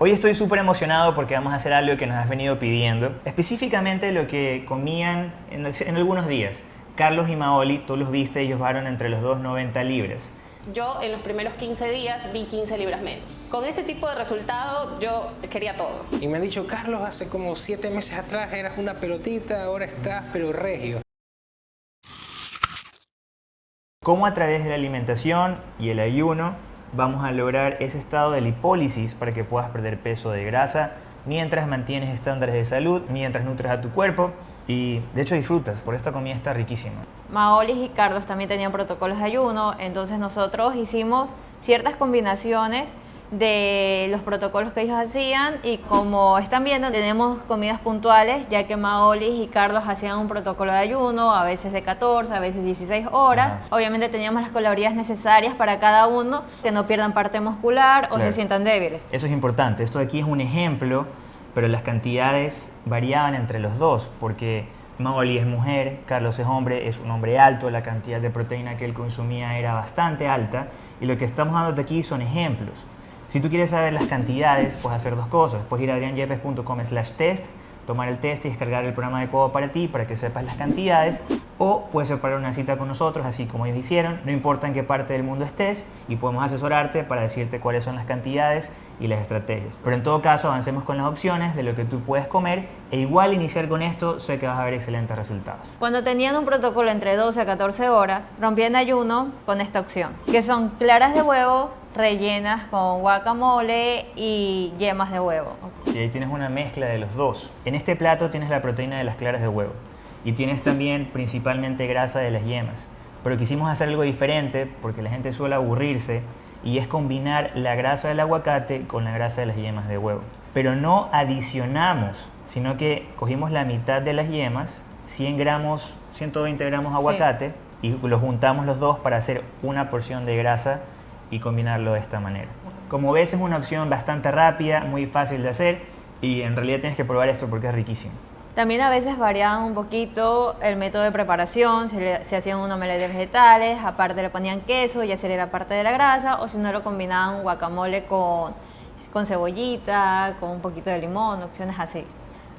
Hoy estoy súper emocionado porque vamos a hacer algo que nos has venido pidiendo, específicamente lo que comían en, en algunos días. Carlos y Maoli, tú los viste, ellos varon entre los dos 90 libras. Yo en los primeros 15 días vi 15 libras menos. Con ese tipo de resultado yo quería todo. Y me han dicho, Carlos, hace como 7 meses atrás eras una pelotita, ahora estás pero regio. Cómo a través de la alimentación y el ayuno vamos a lograr ese estado de lipólisis para que puedas perder peso de grasa mientras mantienes estándares de salud, mientras nutres a tu cuerpo y de hecho disfrutas, porque esta comida está riquísima. Maolis y Carlos también tenían protocolos de ayuno, entonces nosotros hicimos ciertas combinaciones de los protocolos que ellos hacían y como están viendo tenemos comidas puntuales ya que Maolis y Carlos hacían un protocolo de ayuno a veces de 14, a veces 16 horas. Obviamente teníamos las calorías necesarias para cada uno que no pierdan parte muscular o se sientan débiles. Eso es importante, esto de aquí es un ejemplo pero las cantidades variaban entre los dos porque Maoli es mujer, Carlos es hombre, es un hombre alto, la cantidad de proteína que él consumía era bastante alta y lo que estamos dando aquí son ejemplos si tú quieres saber las cantidades, puedes hacer dos cosas. Puedes ir a adrianyepes.com slash test, tomar el test y descargar el programa adecuado para ti para que sepas las cantidades. O puedes separar una cita con nosotros, así como ellos hicieron. No importa en qué parte del mundo estés y podemos asesorarte para decirte cuáles son las cantidades y las estrategias. Pero en todo caso, avancemos con las opciones de lo que tú puedes comer e igual iniciar con esto, sé que vas a ver excelentes resultados. Cuando tenían un protocolo entre 12 a 14 horas, rompían ayuno con esta opción, que son claras de huevo rellenas con guacamole y yemas de huevo. Y ahí tienes una mezcla de los dos. En este plato tienes la proteína de las claras de huevo y tienes también principalmente grasa de las yemas. Pero quisimos hacer algo diferente porque la gente suele aburrirse y es combinar la grasa del aguacate con la grasa de las yemas de huevo. Pero no adicionamos, sino que cogimos la mitad de las yemas, 100 gramos, 120 gramos de aguacate y los juntamos los dos para hacer una porción de grasa y combinarlo de esta manera. Como ves es una opción bastante rápida, muy fácil de hacer y en realidad tienes que probar esto porque es riquísimo. También a veces variaban un poquito el método de preparación, se, se hacían un omelette de vegetales, aparte le ponían queso y hacer era parte de la grasa, o si no lo combinaban guacamole con, con cebollita, con un poquito de limón, opciones así.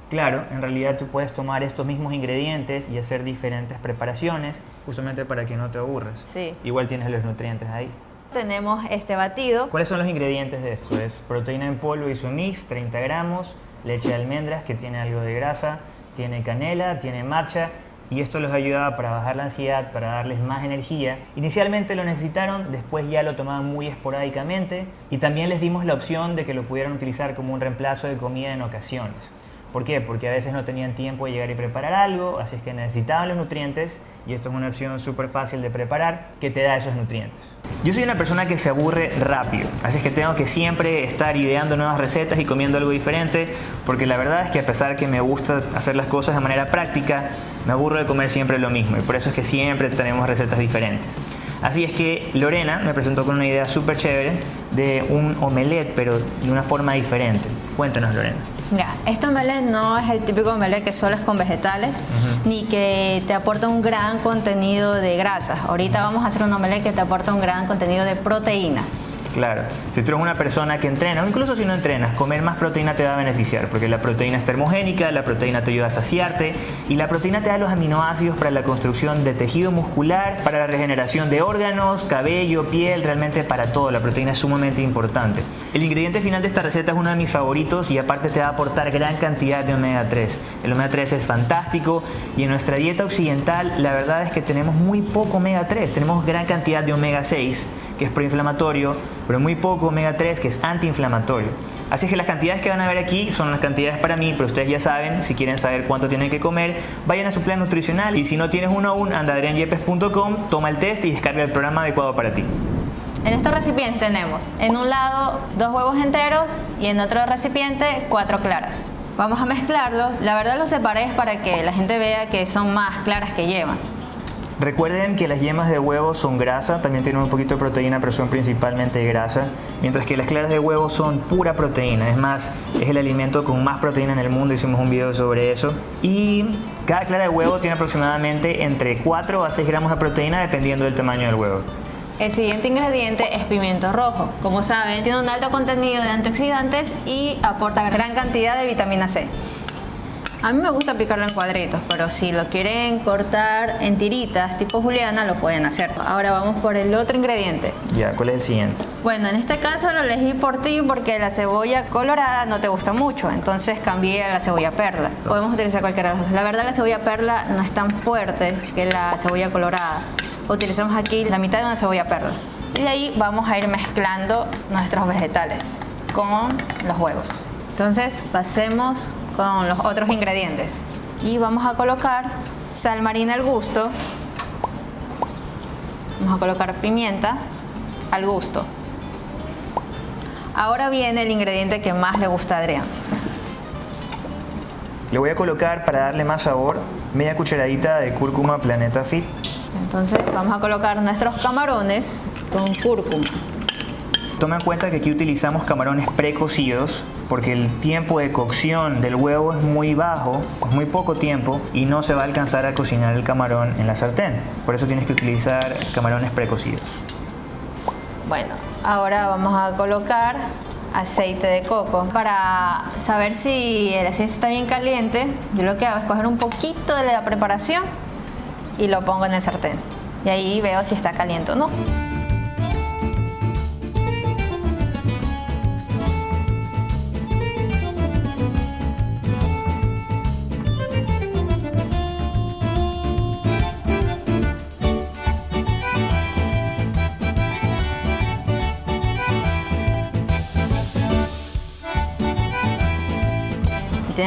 Claro, en realidad tú puedes tomar estos mismos ingredientes y hacer diferentes preparaciones justamente para que no te aburres. Sí. Igual tienes los nutrientes ahí. Tenemos este batido. ¿Cuáles son los ingredientes de esto? Es proteína en polvo y su mix, 30 gramos, leche de almendras que tiene algo de grasa, tiene canela, tiene matcha y esto los ayudaba para bajar la ansiedad, para darles más energía. Inicialmente lo necesitaron, después ya lo tomaban muy esporádicamente y también les dimos la opción de que lo pudieran utilizar como un reemplazo de comida en ocasiones. ¿Por qué? Porque a veces no tenían tiempo de llegar y preparar algo, así es que necesitaban los nutrientes y esto es una opción súper fácil de preparar que te da esos nutrientes. Yo soy una persona que se aburre rápido, así es que tengo que siempre estar ideando nuevas recetas y comiendo algo diferente porque la verdad es que a pesar que me gusta hacer las cosas de manera práctica, me aburro de comer siempre lo mismo y por eso es que siempre tenemos recetas diferentes. Así es que Lorena me presentó con una idea súper chévere de un omelette pero de una forma diferente. Cuéntanos Lorena. Mira, este omelette no es el típico omelette que solo es con vegetales, ni que te aporta un gran contenido de grasas. Ahorita vamos a hacer un omelette que te aporta un gran contenido de proteínas. Claro, si tú eres una persona que entrena, o incluso si no entrenas, comer más proteína te va a beneficiar, porque la proteína es termogénica, la proteína te ayuda a saciarte, y la proteína te da los aminoácidos para la construcción de tejido muscular, para la regeneración de órganos, cabello, piel, realmente para todo, la proteína es sumamente importante. El ingrediente final de esta receta es uno de mis favoritos y aparte te va a aportar gran cantidad de omega 3. El omega 3 es fantástico y en nuestra dieta occidental la verdad es que tenemos muy poco omega 3, tenemos gran cantidad de omega 6 que es proinflamatorio, pero muy poco omega 3 que es antiinflamatorio. Así es que las cantidades que van a ver aquí son las cantidades para mí, pero ustedes ya saben, si quieren saber cuánto tienen que comer, vayan a su plan nutricional y si no tienes uno aún, anda a toma el test y descarga el programa adecuado para ti. En estos recipientes tenemos en un lado dos huevos enteros y en otro recipiente cuatro claras. Vamos a mezclarlos. La verdad los separé para que la gente vea que son más claras que yemas. Recuerden que las yemas de huevo son grasa, también tienen un poquito de proteína, pero son principalmente grasa, mientras que las claras de huevo son pura proteína. Es más, es el alimento con más proteína en el mundo, hicimos un video sobre eso. Y cada clara de huevo tiene aproximadamente entre 4 a 6 gramos de proteína dependiendo del tamaño del huevo. El siguiente ingrediente es pimiento rojo. Como saben, tiene un alto contenido de antioxidantes y aporta gran cantidad de vitamina C. A mí me gusta picarlo en cuadritos, pero si lo quieren cortar en tiritas tipo juliana, lo pueden hacer. Ahora vamos por el otro ingrediente. Ya, ¿cuál es el siguiente? Bueno, en este caso lo elegí por ti porque la cebolla colorada no te gusta mucho, entonces cambié a la cebolla perla. Podemos utilizar cualquiera de las dos. La verdad la cebolla perla no es tan fuerte que la cebolla colorada. Utilizamos aquí la mitad de una cebolla perla. Y de ahí vamos a ir mezclando nuestros vegetales con los huevos. Entonces pasemos con los otros ingredientes. Y vamos a colocar sal marina al gusto. Vamos a colocar pimienta al gusto. Ahora viene el ingrediente que más le gusta a Adrián. Le voy a colocar, para darle más sabor, media cucharadita de cúrcuma Planeta Fit. Entonces vamos a colocar nuestros camarones con cúrcuma. Toma en cuenta que aquí utilizamos camarones precocidos porque el tiempo de cocción del huevo es muy bajo, es muy poco tiempo y no se va a alcanzar a cocinar el camarón en la sartén. Por eso tienes que utilizar camarones precocidos. Bueno, ahora vamos a colocar aceite de coco. Para saber si el aceite está bien caliente, yo lo que hago es coger un poquito de la preparación y lo pongo en el sartén. Y ahí veo si está caliente o no.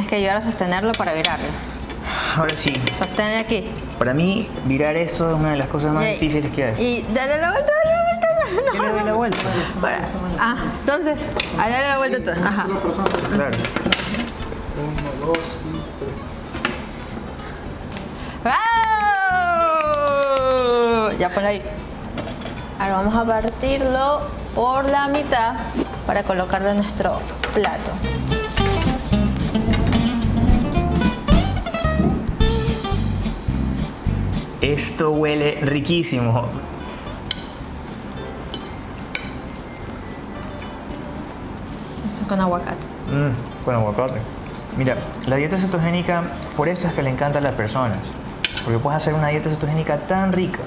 Tienes que ayudar a sostenerlo para virarlo. Ahora sí. Sostén aquí. Para mí, virar esto es una de las cosas más difíciles que hay. Y dale la vuelta, dale la vuelta. No, no, no, la vuelta? ah, entonces, ahí dale la vuelta tú. Ajá. Claro. Uno, dos y tres. ¡Wow! Ya por ahí. Ahora vamos a partirlo por la mitad para colocarlo en nuestro plato. Esto huele riquísimo. Eso con aguacate. Mm, con aguacate. Mira, la dieta cetogénica, por esto es que le encanta a las personas. Porque puedes hacer una dieta cetogénica tan rica.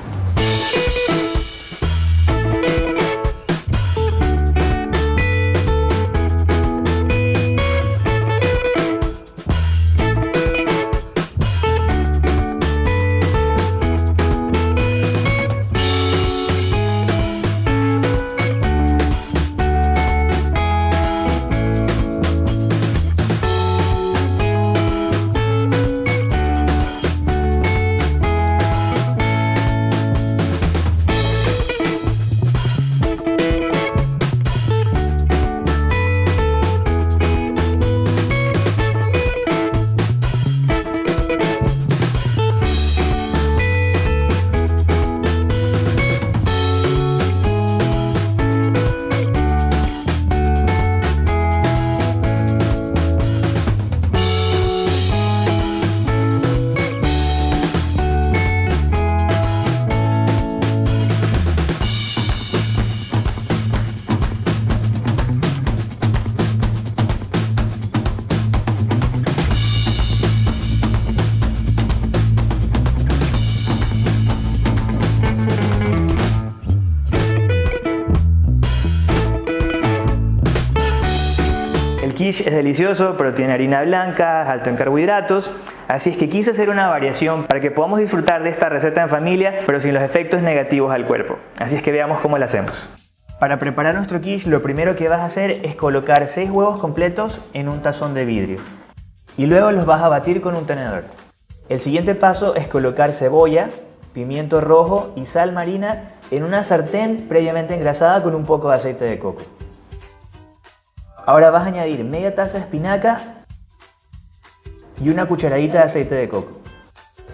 Delicioso, pero tiene harina blanca, alto en carbohidratos, así es que quise hacer una variación para que podamos disfrutar de esta receta en familia, pero sin los efectos negativos al cuerpo. Así es que veamos cómo la hacemos. Para preparar nuestro quiche, lo primero que vas a hacer es colocar 6 huevos completos en un tazón de vidrio. Y luego los vas a batir con un tenedor. El siguiente paso es colocar cebolla, pimiento rojo y sal marina en una sartén previamente engrasada con un poco de aceite de coco. Ahora vas a añadir media taza de espinaca y una cucharadita de aceite de coco.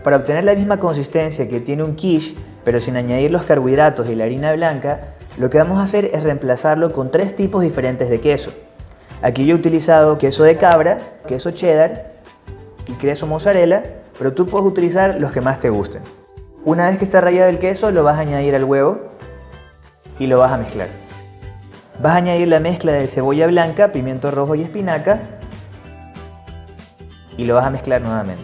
Para obtener la misma consistencia que tiene un quiche, pero sin añadir los carbohidratos y la harina blanca, lo que vamos a hacer es reemplazarlo con tres tipos diferentes de queso. Aquí yo he utilizado queso de cabra, queso cheddar y queso mozzarella, pero tú puedes utilizar los que más te gusten. Una vez que está rallado el queso, lo vas a añadir al huevo y lo vas a mezclar. Vas a añadir la mezcla de cebolla blanca, pimiento rojo y espinaca y lo vas a mezclar nuevamente.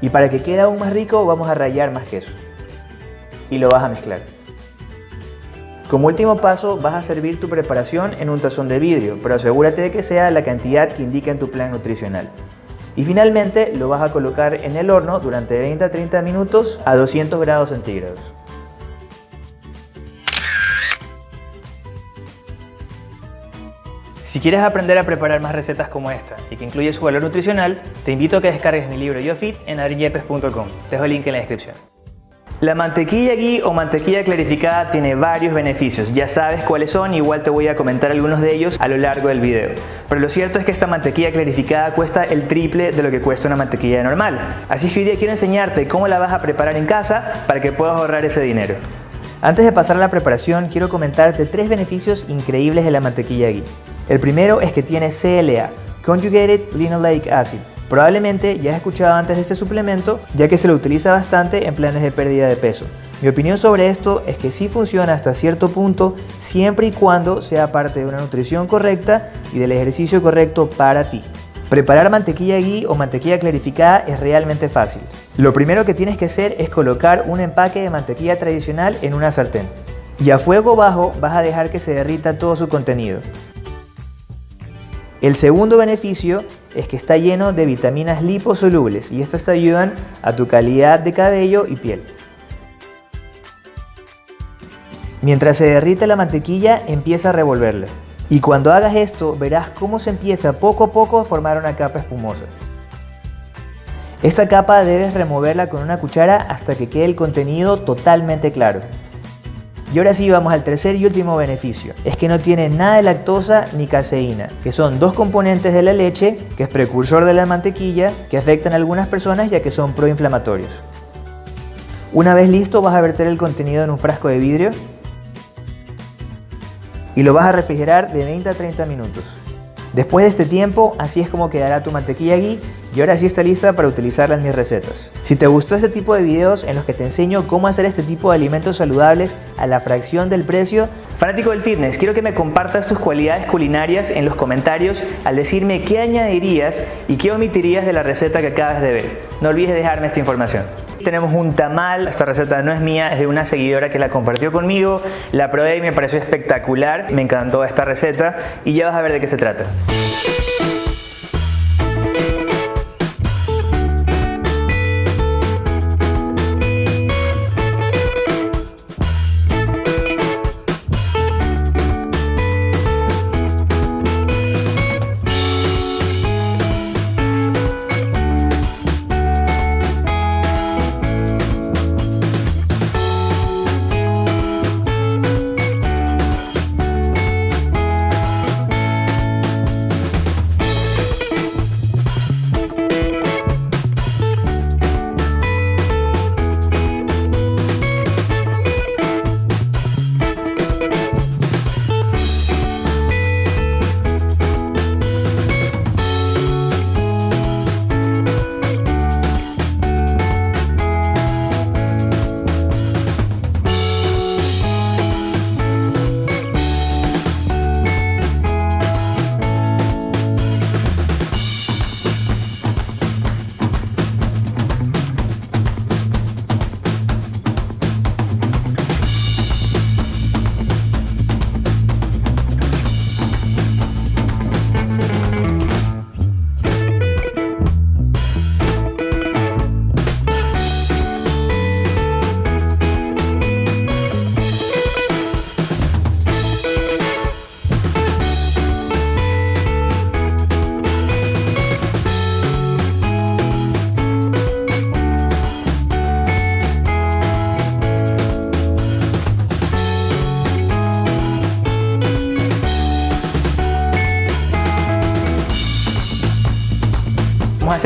Y para que quede aún más rico vamos a rallar más queso y lo vas a mezclar. Como último paso vas a servir tu preparación en un tazón de vidrio, pero asegúrate de que sea la cantidad que indica en tu plan nutricional. Y finalmente lo vas a colocar en el horno durante 20 a 30 minutos a 200 grados centígrados. Si quieres aprender a preparar más recetas como esta y que incluye su valor nutricional, te invito a que descargues mi libro YoFit en adrinyepes.com. Dejo el link en la descripción. La mantequilla ghee o mantequilla clarificada tiene varios beneficios, ya sabes cuáles son, igual te voy a comentar algunos de ellos a lo largo del video. Pero lo cierto es que esta mantequilla clarificada cuesta el triple de lo que cuesta una mantequilla normal. Así que hoy día quiero enseñarte cómo la vas a preparar en casa para que puedas ahorrar ese dinero. Antes de pasar a la preparación, quiero comentarte tres beneficios increíbles de la mantequilla ghee. El primero es que tiene CLA, Conjugated Linoleic Acid. Probablemente ya has escuchado antes de este suplemento, ya que se lo utiliza bastante en planes de pérdida de peso. Mi opinión sobre esto es que sí funciona hasta cierto punto, siempre y cuando sea parte de una nutrición correcta y del ejercicio correcto para ti. Preparar mantequilla ghee o mantequilla clarificada es realmente fácil. Lo primero que tienes que hacer es colocar un empaque de mantequilla tradicional en una sartén. Y a fuego bajo vas a dejar que se derrita todo su contenido. El segundo beneficio es que está lleno de vitaminas liposolubles y estas te ayudan a tu calidad de cabello y piel. Mientras se derrite la mantequilla, empieza a revolverla. Y cuando hagas esto, verás cómo se empieza poco a poco a formar una capa espumosa. Esta capa debes removerla con una cuchara hasta que quede el contenido totalmente claro. Y ahora sí vamos al tercer y último beneficio. Es que no tiene nada de lactosa ni caseína, que son dos componentes de la leche, que es precursor de la mantequilla, que afectan a algunas personas ya que son proinflamatorios. Una vez listo vas a verter el contenido en un frasco de vidrio y lo vas a refrigerar de 20 a 30 minutos. Después de este tiempo, así es como quedará tu mantequilla ghee y ahora sí está lista para utilizarla en mis recetas. Si te gustó este tipo de videos en los que te enseño cómo hacer este tipo de alimentos saludables a la fracción del precio, fanático del fitness, quiero que me compartas tus cualidades culinarias en los comentarios al decirme qué añadirías y qué omitirías de la receta que acabas de ver. No olvides dejarme esta información. Tenemos un tamal, esta receta no es mía, es de una seguidora que la compartió conmigo, la probé y me pareció espectacular, me encantó esta receta y ya vas a ver de qué se trata.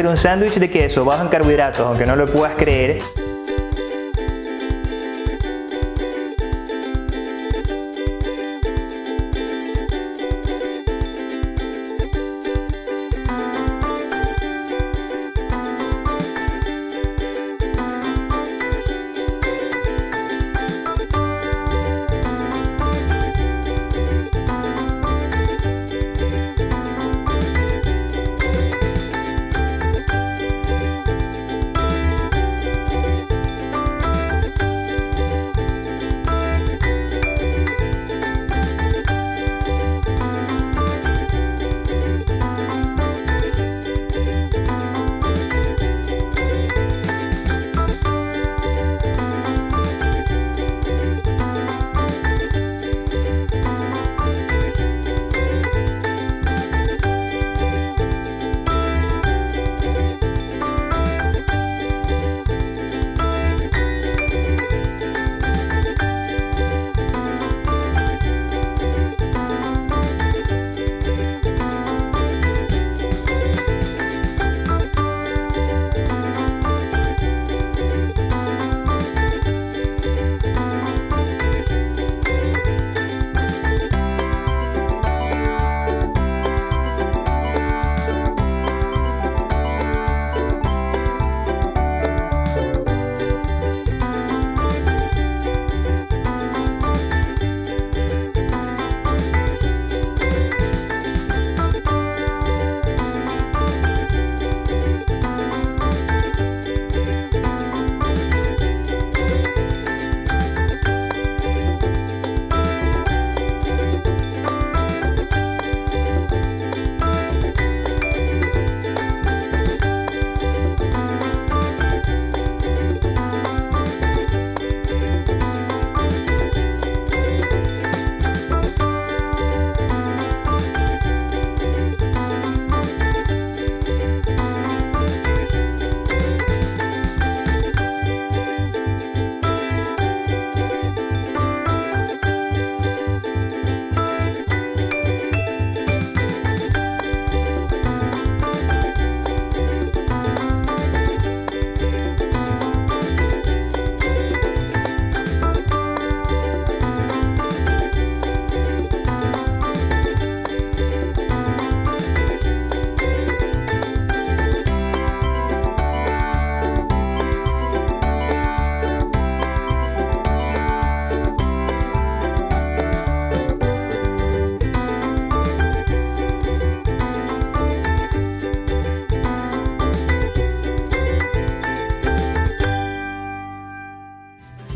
Un sándwich de queso bajo en carbohidratos, aunque no lo puedas creer.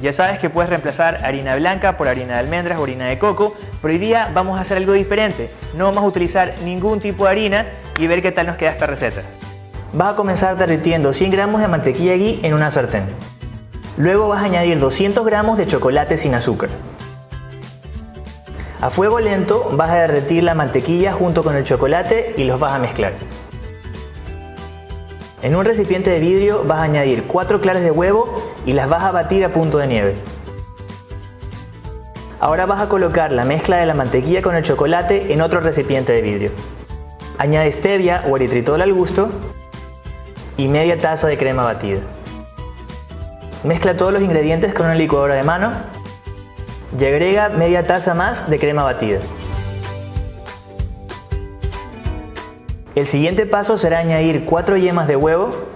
Ya sabes que puedes reemplazar harina blanca por harina de almendras o harina de coco, pero hoy día vamos a hacer algo diferente. No vamos a utilizar ningún tipo de harina y ver qué tal nos queda esta receta. Vas a comenzar derritiendo 100 gramos de mantequilla ghee en una sartén. Luego vas a añadir 200 gramos de chocolate sin azúcar. A fuego lento vas a derretir la mantequilla junto con el chocolate y los vas a mezclar. En un recipiente de vidrio vas a añadir 4 claras de huevo y las vas a batir a punto de nieve. Ahora vas a colocar la mezcla de la mantequilla con el chocolate en otro recipiente de vidrio. Añade stevia o eritritol al gusto y media taza de crema batida. Mezcla todos los ingredientes con una licuadora de mano y agrega media taza más de crema batida. El siguiente paso será añadir 4 yemas de huevo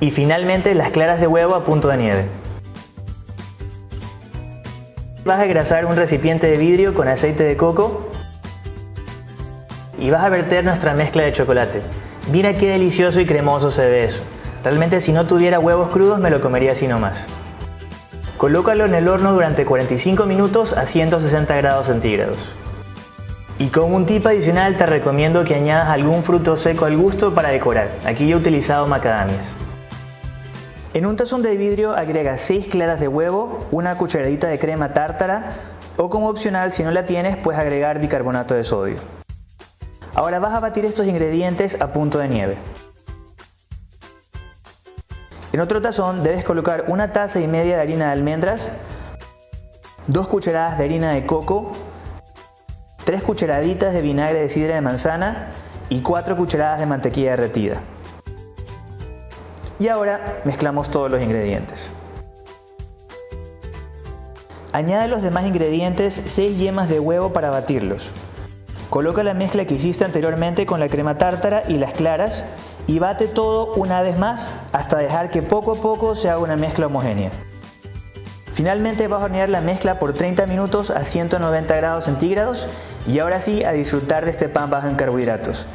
y finalmente las claras de huevo a punto de nieve. Vas a engrasar un recipiente de vidrio con aceite de coco y vas a verter nuestra mezcla de chocolate. Mira qué delicioso y cremoso se ve eso. Realmente si no tuviera huevos crudos me lo comería así nomás. Colócalo en el horno durante 45 minutos a 160 grados centígrados. Y como un tip adicional te recomiendo que añadas algún fruto seco al gusto para decorar. Aquí yo he utilizado macadamias. En un tazón de vidrio agrega 6 claras de huevo, una cucharadita de crema tártara o como opcional si no la tienes puedes agregar bicarbonato de sodio. Ahora vas a batir estos ingredientes a punto de nieve. En otro tazón debes colocar una taza y media de harina de almendras, dos cucharadas de harina de coco 3 cucharaditas de vinagre de sidra de manzana y 4 cucharadas de mantequilla derretida. Y ahora mezclamos todos los ingredientes. Añade los demás ingredientes 6 yemas de huevo para batirlos. Coloca la mezcla que hiciste anteriormente con la crema tártara y las claras y bate todo una vez más hasta dejar que poco a poco se haga una mezcla homogénea. Finalmente vas a hornear la mezcla por 30 minutos a 190 grados centígrados y ahora sí a disfrutar de este pan bajo en carbohidratos.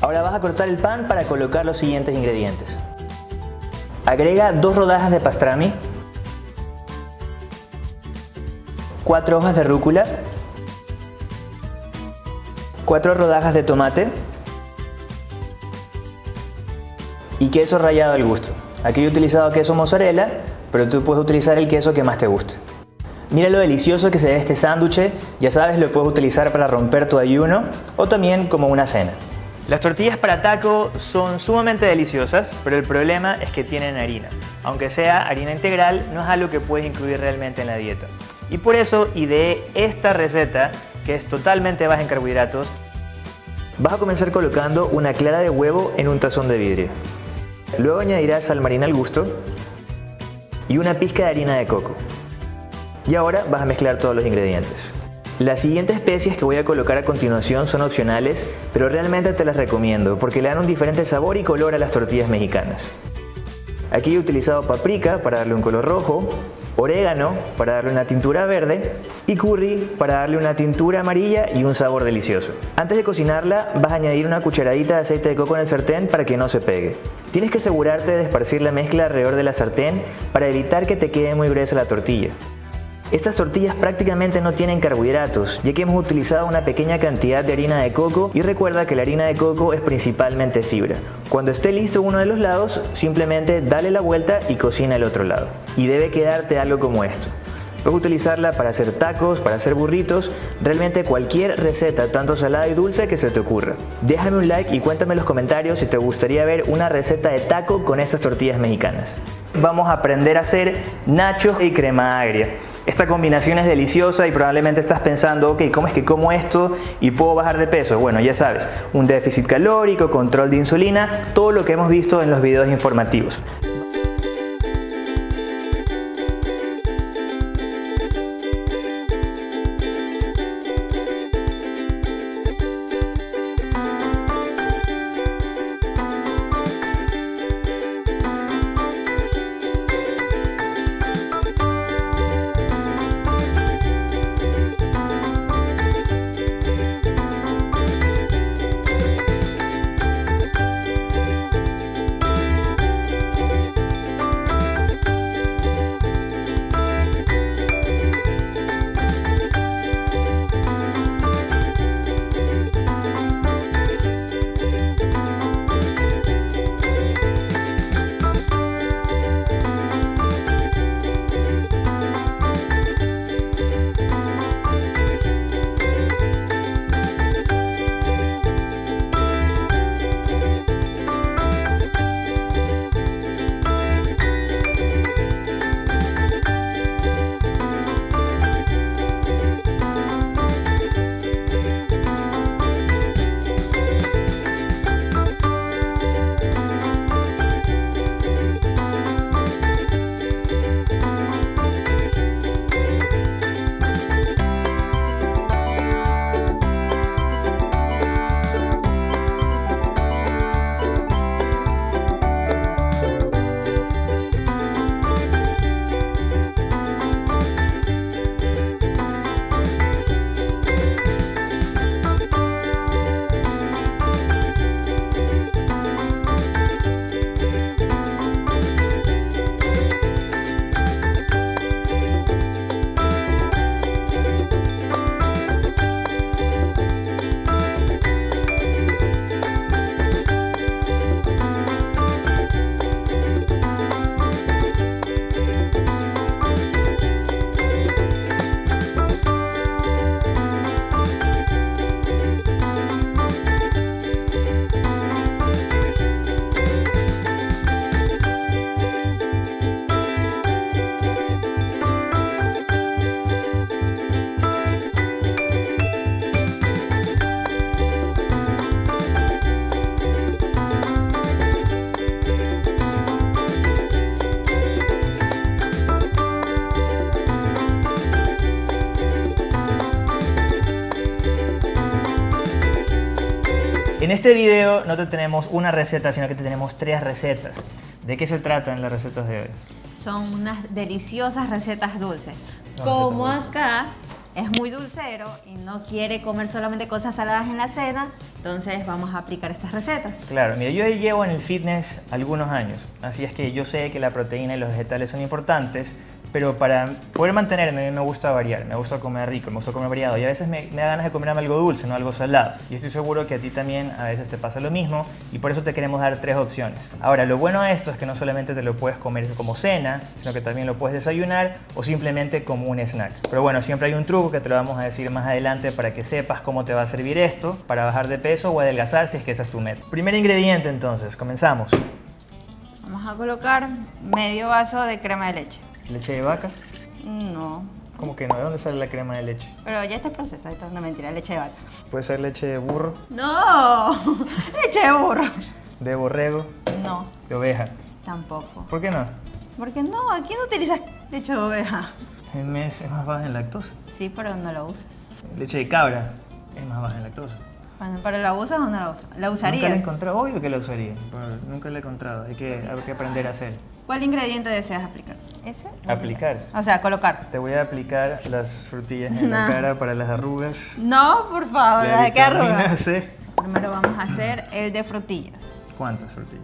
Ahora vas a cortar el pan para colocar los siguientes ingredientes. Agrega dos rodajas de pastrami, cuatro hojas de rúcula, cuatro rodajas de tomate y queso rallado al gusto. Aquí he utilizado queso mozzarella pero tú puedes utilizar el queso que más te guste. Mira lo delicioso que se ve este sándwich, ya sabes lo puedes utilizar para romper tu ayuno o también como una cena. Las tortillas para taco son sumamente deliciosas, pero el problema es que tienen harina. Aunque sea harina integral, no es algo que puedes incluir realmente en la dieta. Y por eso ideé esta receta, que es totalmente baja en carbohidratos. Vas a comenzar colocando una clara de huevo en un tazón de vidrio. Luego añadirás sal marina al gusto, y una pizca de harina de coco. Y ahora vas a mezclar todos los ingredientes. Las siguientes especies que voy a colocar a continuación son opcionales, pero realmente te las recomiendo porque le dan un diferente sabor y color a las tortillas mexicanas. Aquí he utilizado paprika para darle un color rojo, orégano para darle una tintura verde y curry para darle una tintura amarilla y un sabor delicioso. Antes de cocinarla vas a añadir una cucharadita de aceite de coco en el sartén para que no se pegue. Tienes que asegurarte de esparcir la mezcla alrededor de la sartén para evitar que te quede muy gruesa la tortilla. Estas tortillas prácticamente no tienen carbohidratos, ya que hemos utilizado una pequeña cantidad de harina de coco y recuerda que la harina de coco es principalmente fibra. Cuando esté listo uno de los lados, simplemente dale la vuelta y cocina el otro lado. Y debe quedarte algo como esto. Puedes utilizarla para hacer tacos, para hacer burritos, realmente cualquier receta, tanto salada y dulce que se te ocurra. Déjame un like y cuéntame en los comentarios si te gustaría ver una receta de taco con estas tortillas mexicanas. Vamos a aprender a hacer nachos y crema agria. Esta combinación es deliciosa y probablemente estás pensando, ok, ¿cómo es que como esto y puedo bajar de peso? Bueno, ya sabes, un déficit calórico, control de insulina, todo lo que hemos visto en los videos informativos. Este video no te tenemos una receta, sino que te tenemos tres recetas. ¿De qué se trata en las recetas de hoy? Son unas deliciosas recetas dulces. Como acá es muy dulcero y no quiere comer solamente cosas saladas en la cena, entonces vamos a aplicar estas recetas. Claro, mira, yo llevo en el fitness algunos años, así es que yo sé que la proteína y los vegetales son importantes, pero para poder mantenerme me gusta variar, me gusta comer rico, me gusta comer variado y a veces me, me da ganas de comerme algo dulce, no algo salado. Y estoy seguro que a ti también a veces te pasa lo mismo y por eso te queremos dar tres opciones. Ahora, lo bueno de esto es que no solamente te lo puedes comer como cena, sino que también lo puedes desayunar o simplemente como un snack. Pero bueno, siempre hay un truco que te lo vamos a decir más adelante para que sepas cómo te va a servir esto para bajar de peso o adelgazar si es que esa es tu meta. Primer ingrediente entonces, comenzamos. Vamos a colocar medio vaso de crema de leche. Leche de vaca. No, ¿Cómo que no? ¿De dónde sale la crema de leche? pero ya está procesada, esto es una mentira, leche de vaca. Puede ser leche de burro, No, leche de burro. de borrego, No, de oveja. tampoco. ¿Por qué no? Porque no, aquí no utilizas leche de oveja. El mes es más baja en lactosa. Sí, pero no lo usas. Leche de cabra es más baja en lactosa. Bueno, ¿pero la usas o no la usas? ¿La Nunca la he usarías? encontrado, obvio que la usaría, pero nunca la he encontrado. Hay que, hay que aprender a hacer. ¿Cuál ingrediente deseas aplicar? ¿Ese? Aplicar. O sea, colocar. Te voy a aplicar las frutillas en la No. cara para las arrugas. No, por favor, La ¿de qué arruga? vitamina C. Primero vamos a hacer el de frutillas. ¿Cuántas frutillas?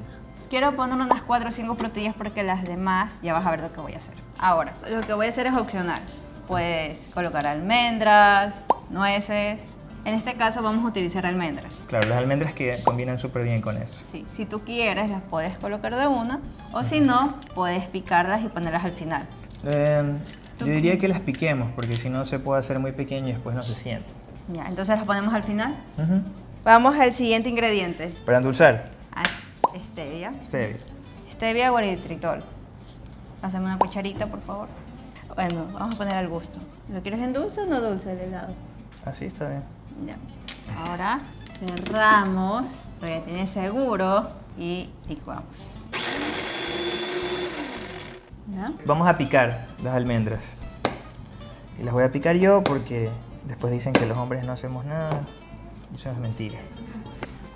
Quiero poner unas 4 o 5 frutillas porque las demás ya vas a ver lo que voy a hacer. Ahora, lo que voy a hacer es opcional. Puedes colocar almendras, nueces. En este caso vamos a utilizar almendras. Claro, las almendras que combinan súper bien con esto. Sí, si tú quieres las puedes colocar de una o si no, puedes picarlas y ponerlas al final. Eh, yo diría que las piquemos, porque si no se puede hacer muy pequeño y después no se siente. Ya, entonces las ponemos al final. Ujú. Vamos al siguiente ingrediente. Para endulzar, Así, stevia. stevia. Stevia o eritritol. Haceme una cucharita, por favor. Bueno, vamos a poner al gusto. ¿Lo quieres en dulce o no dulce el helado? Así está bien. Ya. Ahora cerramos, porque ya tiene seguro, y licuamos. ¿Ya? Vamos a picar las almendras. Y las voy a picar yo porque después dicen que los hombres no hacemos nada. Eso es mentira.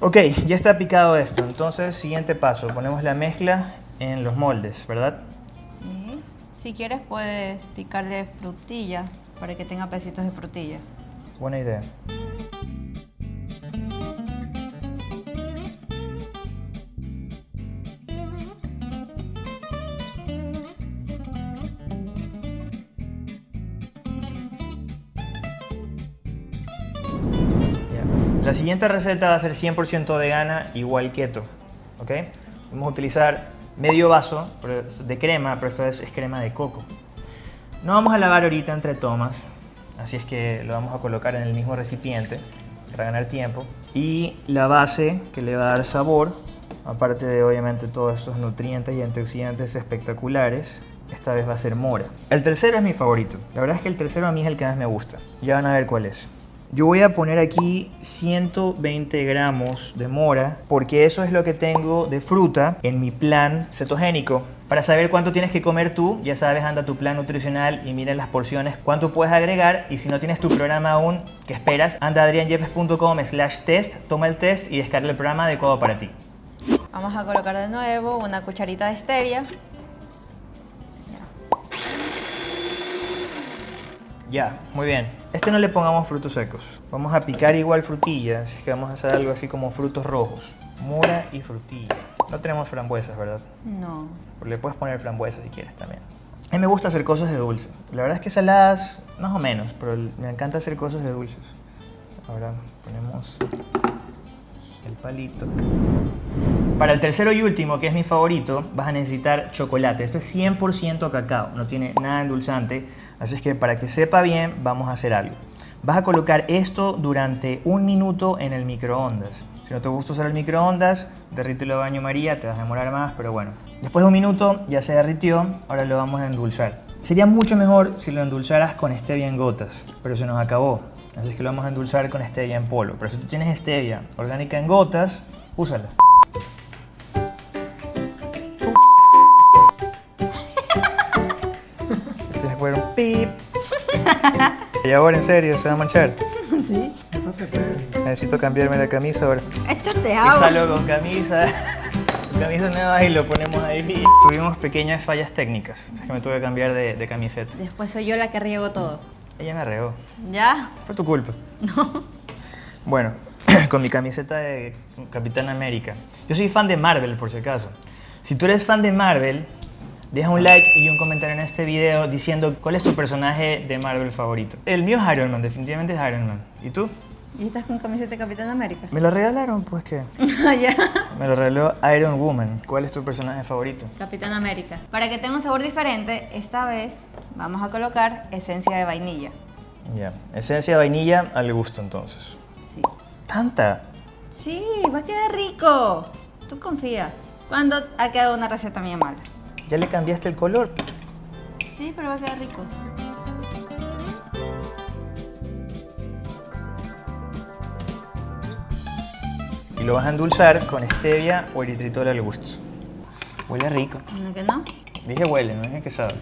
Ok, ya está picado esto. Entonces, siguiente paso. Ponemos la mezcla en los moldes, ¿verdad? Sí. Si quieres puedes picarle frutilla para que tenga pesitos de frutilla. Buena idea. La siguiente receta va a ser 100% vegana, igual keto. ¿ok? Vamos a utilizar medio vaso de crema, pero esta vez es crema de coco. No vamos a lavar ahorita entre tomas, así es que lo vamos a colocar en el mismo recipiente para ganar tiempo. Y la base que le va a dar sabor, aparte de obviamente todos estos nutrientes y antioxidantes espectaculares, esta vez va a ser mora. El tercero es mi favorito. La verdad es que el tercero a mí es el que más me gusta. Ya van a ver cuál es. Yo voy a poner aquí 120 gramos de mora porque eso es lo que tengo de fruta en mi plan cetogénico. Para saber cuánto tienes que comer tú, ya sabes, anda a tu plan nutricional y mira las porciones, cuánto puedes agregar y si no tienes tu programa aún, ¿qué esperas? Anda a adrianyepes.com slash test, toma el test y descarga el programa adecuado para ti. Vamos a colocar de nuevo una cucharita de stevia. Ya, muy bien. Este no le pongamos frutos secos. Vamos a picar igual frutillas, así que vamos a hacer algo así como frutos rojos. Mora y frutilla. No tenemos frambuesas, ¿verdad? No. Pero le puedes poner frambuesas si quieres también. A mí me gusta hacer cosas de dulce. La verdad es que saladas, más o menos, pero me encanta hacer cosas de dulces. Ahora ponemos el palito. Para el tercero y último, que es mi favorito, vas a necesitar chocolate. Esto es 100% cacao, no tiene nada endulzante. Así es que para que sepa bien, vamos a hacer algo. Vas a colocar esto durante un minuto en el microondas. Si no te gusta usar el microondas, derrítelo a baño María, te vas a demorar más, pero bueno. Después de un minuto ya se derritió, ahora lo vamos a endulzar. Sería mucho mejor si lo endulzaras con stevia en gotas, pero se nos acabó. Así es que lo vamos a endulzar con stevia en polvo. Pero si tú tienes stevia orgánica en gotas, úsala. Pip. Y ahora en serio, se va a manchar. Sí. Eso se puede. Necesito cambiarme la camisa ahora. Échate Y agua. salgo con camisa, camisa nueva y lo ponemos ahí. Tuvimos pequeñas fallas técnicas, es que me tuve que cambiar de, de camiseta. Después soy yo la que riego todo. Ella me regó, ¿Ya? fue tu culpa. Bueno, con mi camiseta de Capitán América. Yo soy fan de Marvel, por si acaso. Si tú eres fan de Marvel, deja un like y un comentario en este video diciendo cuál es tu personaje de Marvel favorito. El mío es Iron Man, definitivamente es Iron Man. ¿Y tú? ¿Y estás con camiseta de Capitán América? Me lo regalaron, pues que. ya. Me lo regaló Iron Woman. ¿Cuál es tu personaje favorito? Capitán América. Para que tenga un sabor diferente, esta vez vamos a colocar esencia de vainilla. Ya. Esencia de vainilla al gusto entonces. Sí. ¿Tanta? Sí, va a quedar rico. Tú confía. ¿Cuándo ha quedado una receta mía mala? ¿Ya le cambiaste el color? Sí, pero va a quedar rico. Y lo vas a endulzar con stevia o eritritol al gusto. Huele rico. ¿No que no? Dije huele, no dije que sabe.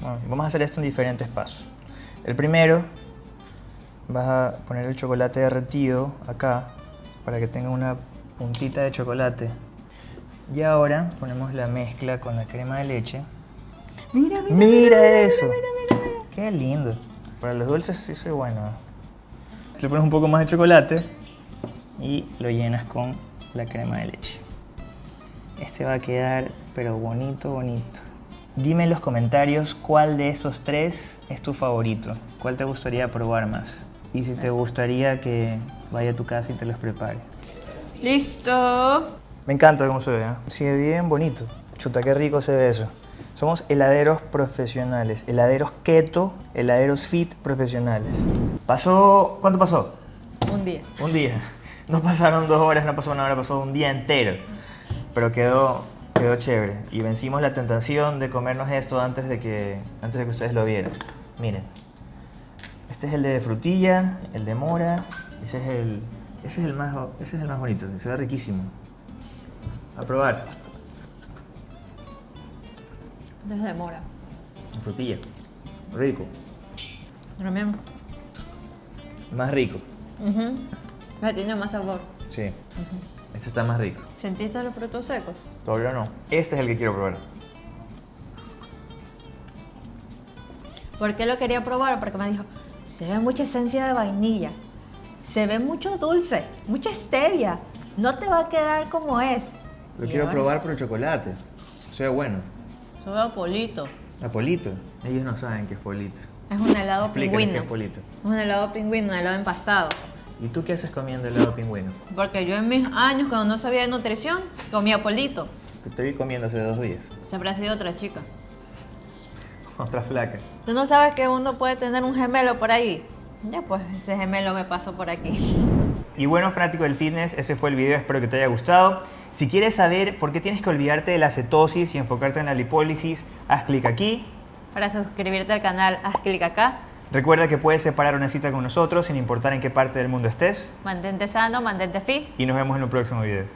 Bueno, vamos a hacer esto en diferentes pasos. El primero, vas a poner el chocolate derretido acá para que tenga una puntita de chocolate. Y ahora ponemos la mezcla con la crema de leche. Mira, mira. Mira eso. Qué lindo. Para los dulces sí soy bueno. Le pones un poco más de chocolate y lo llenas con la crema de leche. Este va a quedar pero bonito, bonito. Dime en los comentarios cuál de esos tres es tu favorito. ¿Cuál te gustaría probar más? Y si te gustaría que vaya a tu casa y te los prepare. Listo. Me encanta cómo se ve, ¿eh? Sigue bien bonito. Chuta, qué rico se ve eso. Somos heladeros profesionales, heladeros keto, heladeros fit profesionales. Pasó, ¿cuánto pasó? Un día. Un día. No pasaron dos horas, no pasó una hora, pasó un día entero. Pero quedó, quedó chévere. Y vencimos la tentación de comernos esto antes de que, antes de que ustedes lo vieran. Miren. Este es el de frutilla, el de mora. Ese es el, ese es el, más, ese es el más bonito. Se ve riquísimo. A probar. Desde mora. Frutilla. Rico. Lo mismo. Más rico. Ya tiene más sabor. Sí. Este está más rico. ¿Sentiste los frutos secos? Todavía no. Este es el que quiero probar. ¿Por qué lo quería probar? Porque me dijo, se ve mucha esencia de vainilla, se ve mucho dulce, mucha stevia, no te va a quedar como es. Lo Y quiero probar por chocolate. Se ve bueno. Sabe a polito. A polito. Ellos no saben qué es polito. Es un helado qué pingüino. es polito. Es un helado pingüino, un helado empastado. ¿Y tú qué haces comiendo helado pingüino? Porque yo en mis años, cuando no sabía de nutrición, comía polito. Te vi comiendo hace dos días. Siempre ha sido otra chica. Otra flaca. ¿Tú no sabes que uno puede tener un gemelo por ahí? Ya pues, ese gemelo me pasó por aquí. Y bueno, fanático del fitness, ese fue el video, espero que te haya gustado. Si quieres saber por qué tienes que olvidarte de la cetosis y enfocarte en la lipólisis, haz clic aquí. Para suscribirte al canal, haz clic acá. Recuerda que puedes separar una cita con nosotros sin importar en qué parte del mundo estés. Mantente sano, mantente fit. Y nos vemos en un próximo video.